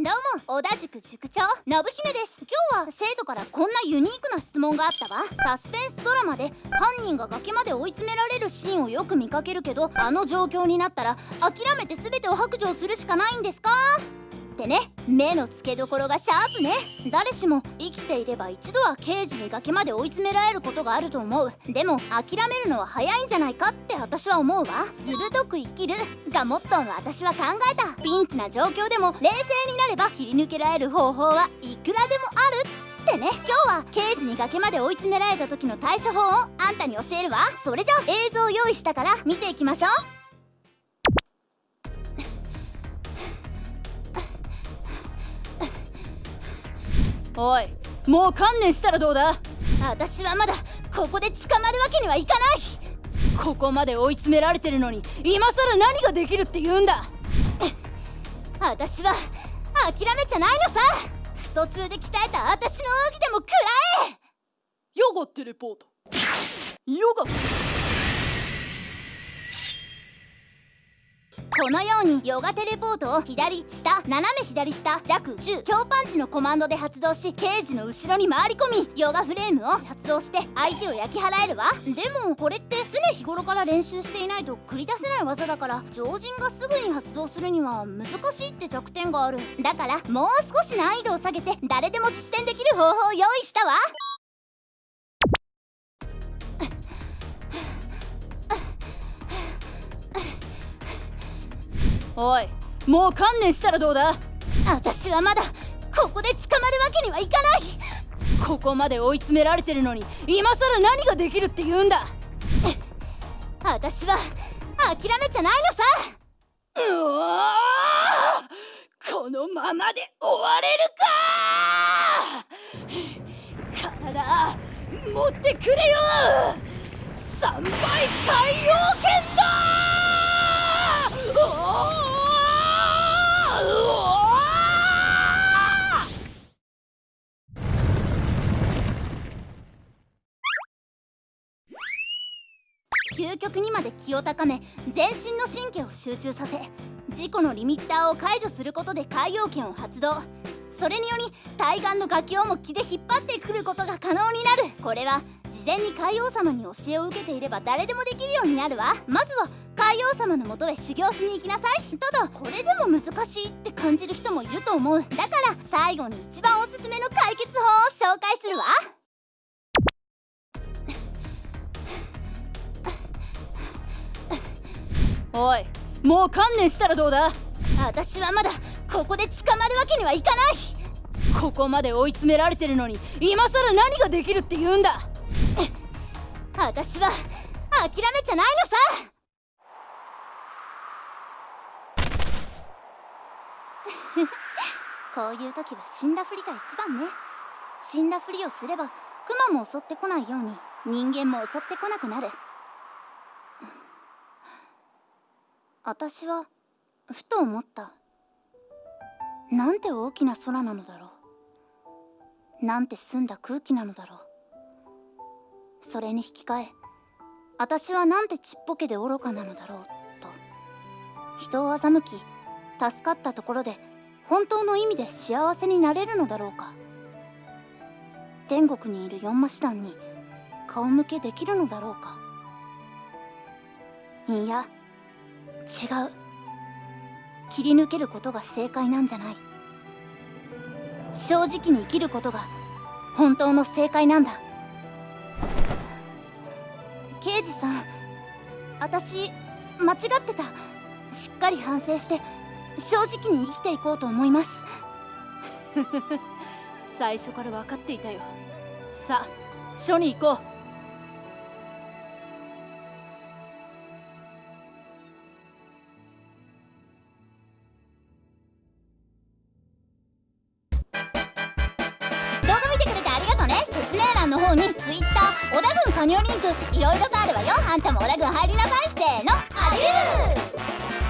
どうも織田塾塾長信姫です。今日は生徒からこんなユニークな質問があったわ。サスペンスドラマで犯人が崖まで追い詰められるシーンをよく見かけるけどあの状況になったら諦めて全てを白状するしかないんですか？ってね。目の付けどころがシャープね。誰しも生きていれば一度は刑事に崖まで追い詰められることがあると思う。でも諦めるのは早いんじゃないかって私は思うわ。ずるどく生きる。がモットーの私は考えた。ピンチな状況でも冷静になれば切り抜けられる方法はいくらでもあるってね。今日は刑事に崖まで追い詰められた時の対処法をあんたに教えるわ。それじゃ映像を用意したから見ていきましょう。おいもう観念したらどうだ？私はまだここで捕まるわけにはいかない。ここまで追い詰められてるのに今さら何ができるって言うんだ？私は諦めちゃないのさ。スト2で鍛えた私の奥義でも食らえ。ヨガテレポート。ヨガこのようにヨガテレポートを左下斜め左下弱中強パンチのコマンドで発動し刑事の後ろに回り込みヨガフレームを発動して相手を焼き払えるわ。でもこれって常日頃から練習していないと繰り出せない技だから常人がすぐに発動するには難しいって弱点がある。だからもう少し難易度を下げて誰でも実践できる方法を用意したわ。おいもう観念したらどうだ？私はまだここで捕まるわけにはいかない。ここまで追い詰められてるのに今さら何ができるって言うんだ？私は諦めちゃないのさ。うわこのままで終われるか。体持ってくれよ。3倍海洋究極にまで気を高め全身の神経を集中させ事故のリミッターを解除することで海洋圏を発動。それにより対岸の楽器をも気で引っ張ってくることが可能になる。これは事前に海王様に教えを受けていれば誰でもできるようになるわ。まずは海王様のもとへ修行しに行きなさい。ただこれでも難しいって感じる人もいると思う。だから最後に一番おすすめの解決法を紹介するわ。おいもう観念したらどうだ？私はまだここで捕まるわけにはいかない。ここまで追い詰められてるのに今さら何ができるって言うんだ？私は諦めちゃないのさ。こういう時は死んだふりが一番ね。死んだふりをすればクマも襲ってこないように人間も襲ってこなくなる。私はふと思った。なんて大きな空なのだろう。なんて澄んだ空気なのだろう。それに引き換え私はなんてちっぽけで愚かなのだろうと。人を欺き助かったところで本当の意味で幸せになれるのだろうか。天国にいる四魔師団に顔向けできるのだろうか。いや違う。切り抜けることが正解なんじゃない。正直に生きることが本当の正解なんだ。刑事さん私間違ってた。しっかり反省して正直に生きていこうと思います。最初から分かっていたよ。さあ署に行こう。の方に Twitter 小田軍加入リンクいろいろとあるわよ。あんたも小田軍入りなさいせーのアデュー。